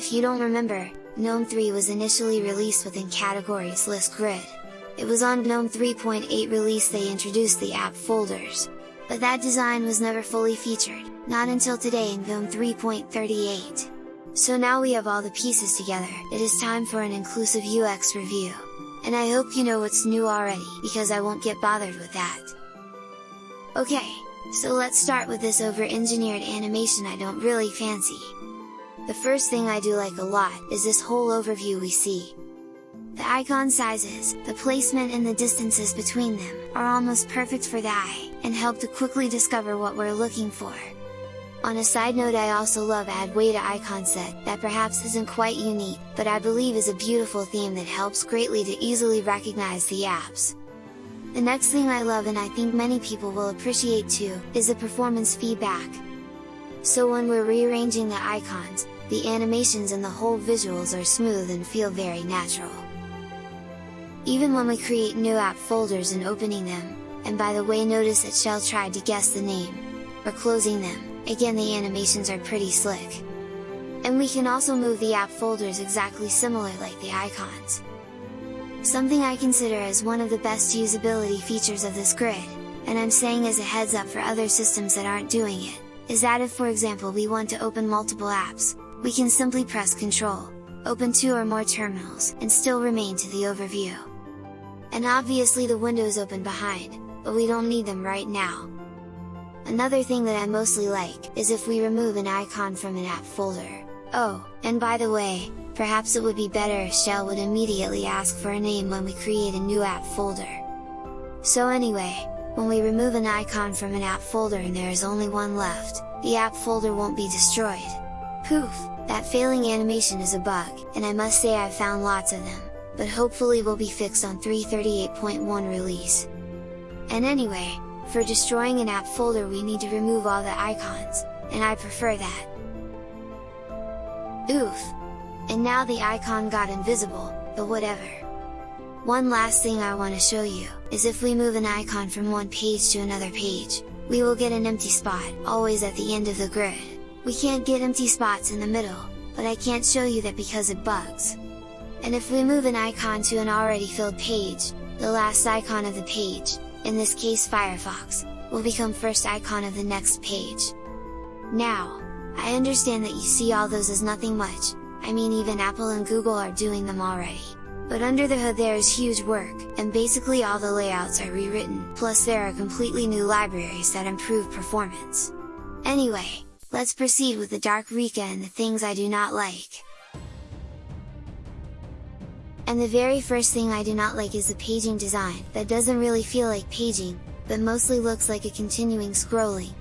If you don't remember, GNOME 3 was initially released within categories list grid. It was on GNOME 3.8 release they introduced the app folders. But that design was never fully featured, not until today in GNOME 3.38. So now we have all the pieces together, it is time for an inclusive UX review. And I hope you know what's new already, because I won't get bothered with that. Okay, so let's start with this over-engineered animation I don't really fancy. The first thing I do like a lot, is this whole overview we see. The icon sizes, the placement and the distances between them, are almost perfect for the eye, and help to quickly discover what we're looking for. On a side note I also love Adwaita icon set, that perhaps isn't quite unique, but I believe is a beautiful theme that helps greatly to easily recognize the apps. The next thing I love and I think many people will appreciate too, is the performance feedback. So when we're rearranging the icons, the animations and the whole visuals are smooth and feel very natural. Even when we create new app folders and opening them, and by the way notice that Shell tried to guess the name, or closing them, again the animations are pretty slick. And we can also move the app folders exactly similar like the icons. Something I consider as one of the best usability features of this grid, and I'm saying as a heads up for other systems that aren't doing it, is that if for example we want to open multiple apps, we can simply press Ctrl, open two or more terminals, and still remain to the overview. And obviously the windows open behind, but we don't need them right now, Another thing that I mostly like, is if we remove an icon from an app folder. Oh, and by the way, perhaps it would be better if Shell would immediately ask for a name when we create a new app folder. So anyway, when we remove an icon from an app folder and there is only one left, the app folder won't be destroyed. Poof! That failing animation is a bug, and I must say I've found lots of them, but hopefully will be fixed on 338.1 release. And anyway, for destroying an app folder we need to remove all the icons, and I prefer that. Oof! And now the icon got invisible, but whatever. One last thing I want to show you, is if we move an icon from one page to another page, we will get an empty spot, always at the end of the grid. We can't get empty spots in the middle, but I can't show you that because it bugs. And if we move an icon to an already filled page, the last icon of the page, in this case Firefox, will become first icon of the next page. Now, I understand that you see all those as nothing much, I mean even Apple and Google are doing them already. But under the hood there is huge work, and basically all the layouts are rewritten, plus there are completely new libraries that improve performance. Anyway, let's proceed with the Dark Rika and the things I do not like. And the very first thing I do not like is the paging design, that doesn't really feel like paging, but mostly looks like a continuing scrolling.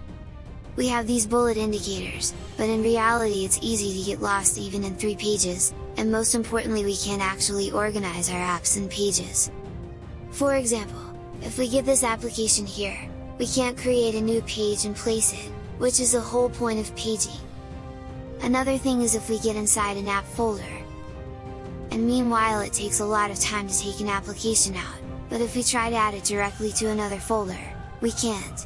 We have these bullet indicators, but in reality it's easy to get lost even in 3 pages, and most importantly we can't actually organize our apps in pages. For example, if we get this application here, we can't create a new page and place it, which is the whole point of paging. Another thing is if we get inside an app folder, and meanwhile it takes a lot of time to take an application out, but if we try to add it directly to another folder, we can't.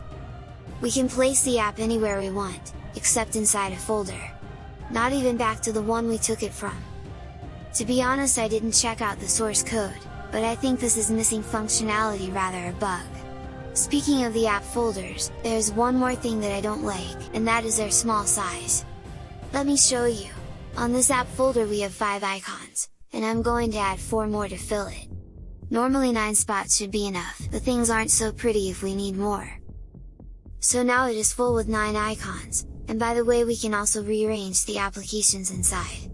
We can place the app anywhere we want, except inside a folder. Not even back to the one we took it from. To be honest I didn't check out the source code, but I think this is missing functionality rather a bug. Speaking of the app folders, there's one more thing that I don't like, and that is their small size. Let me show you! On this app folder we have 5 icons, and I'm going to add 4 more to fill it. Normally 9 spots should be enough, but things aren't so pretty if we need more. So now it is full with 9 icons, and by the way we can also rearrange the applications inside.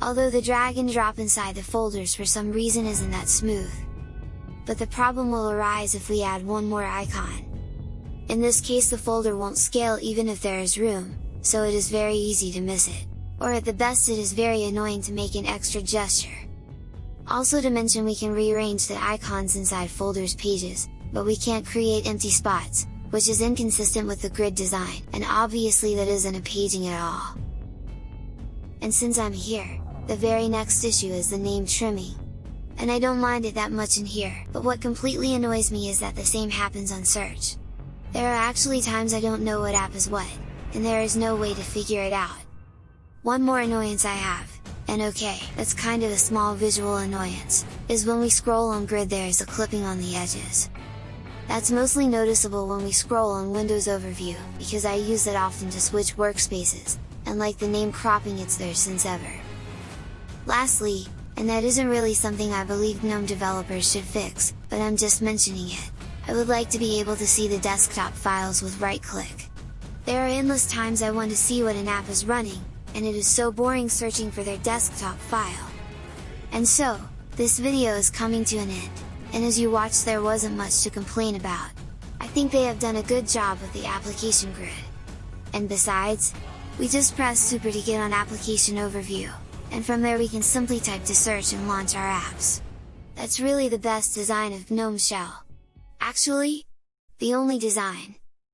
Although the drag and drop inside the folders for some reason isn't that smooth. But the problem will arise if we add one more icon. In this case the folder won't scale even if there is room, so it is very easy to miss it or at the best it is very annoying to make an extra gesture. Also to mention we can rearrange the icons inside folders pages, but we can't create empty spots, which is inconsistent with the grid design, and obviously that isn't a paging at all. And since I'm here, the very next issue is the name trimming. And I don't mind it that much in here, but what completely annoys me is that the same happens on search. There are actually times I don't know what app is what, and there is no way to figure it out. One more annoyance I have, and okay, that's kind of a small visual annoyance, is when we scroll on grid there is a clipping on the edges. That's mostly noticeable when we scroll on Windows Overview, because I use it often to switch workspaces, and like the name cropping it's there since ever. Lastly, and that isn't really something I believe GNOME developers should fix, but I'm just mentioning it, I would like to be able to see the desktop files with right click. There are endless times I want to see what an app is running, and it is so boring searching for their desktop file. And so, this video is coming to an end, and as you watched there wasn't much to complain about. I think they have done a good job with the application grid. And besides, we just press super to get on application overview, and from there we can simply type to search and launch our apps. That's really the best design of GNOME Shell. Actually, the only design,